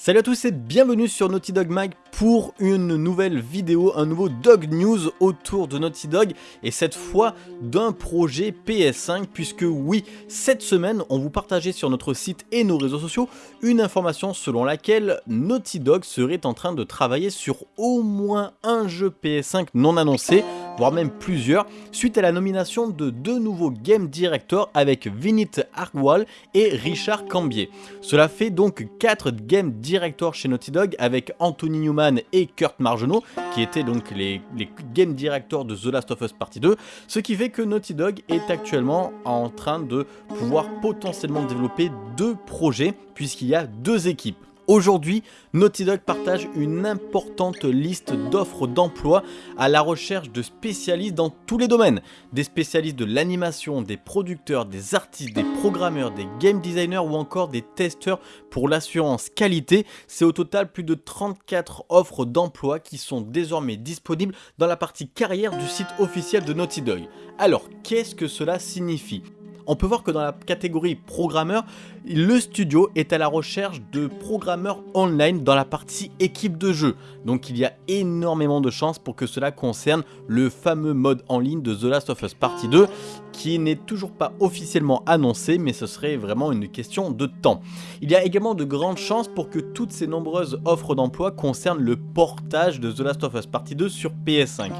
Salut à tous et bienvenue sur Naughty Dog Mag pour une nouvelle vidéo, un nouveau Dog News autour de Naughty Dog et cette fois d'un projet PS5 puisque oui, cette semaine on vous partageait sur notre site et nos réseaux sociaux une information selon laquelle Naughty Dog serait en train de travailler sur au moins un jeu PS5 non annoncé voire même plusieurs, suite à la nomination de deux nouveaux Game Directors avec Vinit Argwal et Richard Cambier. Cela fait donc 4 Game Directors chez Naughty Dog avec Anthony Newman et Kurt Margenot, qui étaient donc les, les Game Directors de The Last of Us Partie 2, ce qui fait que Naughty Dog est actuellement en train de pouvoir potentiellement développer deux projets, puisqu'il y a deux équipes. Aujourd'hui, Naughty Dog partage une importante liste d'offres d'emploi à la recherche de spécialistes dans tous les domaines. Des spécialistes de l'animation, des producteurs, des artistes, des programmeurs, des game designers ou encore des testeurs pour l'assurance qualité. C'est au total plus de 34 offres d'emploi qui sont désormais disponibles dans la partie carrière du site officiel de Naughty Dog. Alors, qu'est-ce que cela signifie? On peut voir que dans la catégorie programmeur, le studio est à la recherche de programmeurs online dans la partie équipe de jeu. Donc il y a énormément de chances pour que cela concerne le fameux mode en ligne de The Last of Us Partie 2 qui n'est toujours pas officiellement annoncé mais ce serait vraiment une question de temps. Il y a également de grandes chances pour que toutes ces nombreuses offres d'emploi concernent le portage de The Last of Us Partie 2 sur PS5.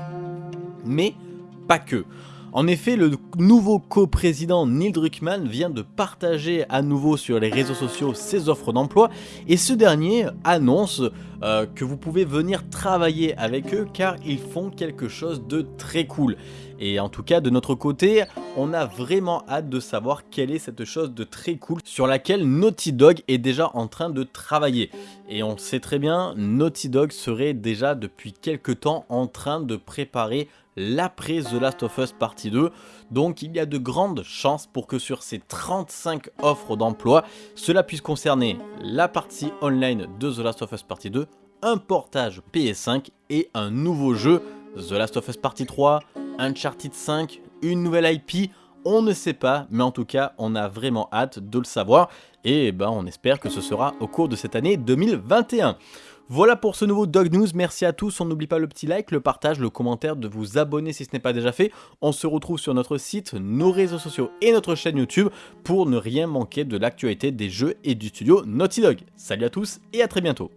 Mais pas que. En effet, le nouveau coprésident Neil Druckmann vient de partager à nouveau sur les réseaux sociaux ses offres d'emploi et ce dernier annonce euh, que vous pouvez venir travailler avec eux car ils font quelque chose de très cool. Et en tout cas, de notre côté, on a vraiment hâte de savoir quelle est cette chose de très cool sur laquelle Naughty Dog est déjà en train de travailler. Et on sait très bien, Naughty Dog serait déjà depuis quelques temps en train de préparer l'après The Last of Us Partie 2. Donc il y a de grandes chances pour que sur ces 35 offres d'emploi, cela puisse concerner la partie online de The Last of Us Partie 2, un portage PS5 et un nouveau jeu, The Last of Us Partie 3, Uncharted 5, une nouvelle IP, on ne sait pas, mais en tout cas, on a vraiment hâte de le savoir. Et ben, on espère que ce sera au cours de cette année 2021. Voilà pour ce nouveau Dog News, merci à tous, on n'oublie pas le petit like, le partage, le commentaire, de vous abonner si ce n'est pas déjà fait. On se retrouve sur notre site, nos réseaux sociaux et notre chaîne YouTube pour ne rien manquer de l'actualité des jeux et du studio Naughty Dog. Salut à tous et à très bientôt